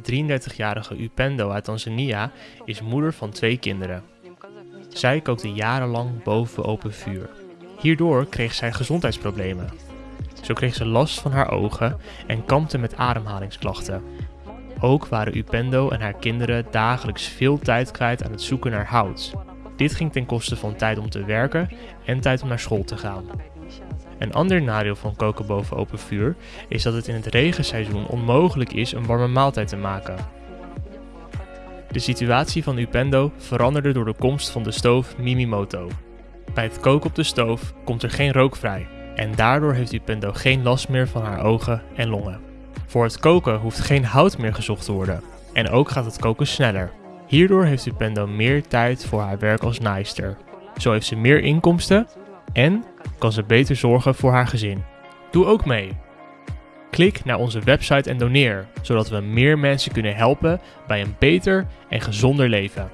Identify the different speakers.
Speaker 1: De 33-jarige Upendo uit Tanzania is moeder van twee kinderen. Zij kookte jarenlang boven open vuur. Hierdoor kreeg zij gezondheidsproblemen. Zo kreeg ze last van haar ogen en kampte met ademhalingsklachten. Ook waren Upendo en haar kinderen dagelijks veel tijd kwijt aan het zoeken naar hout. Dit ging ten koste van tijd om te werken en tijd om naar school te gaan. Een ander nadeel van koken boven open vuur is dat het in het regenseizoen onmogelijk is een warme maaltijd te maken. De situatie van Upendo veranderde door de komst van de stoof Mimimoto. Bij het koken op de stoof komt er geen rook vrij en daardoor heeft Upendo geen last meer van haar ogen en longen. Voor het koken hoeft geen hout meer gezocht te worden en ook gaat het koken sneller. Hierdoor heeft Upendo meer tijd voor haar werk als naaister. Zo heeft ze meer inkomsten en kan ze beter zorgen voor haar gezin. Doe ook mee. Klik naar onze website en doneer, zodat we meer mensen kunnen helpen bij een beter en gezonder leven.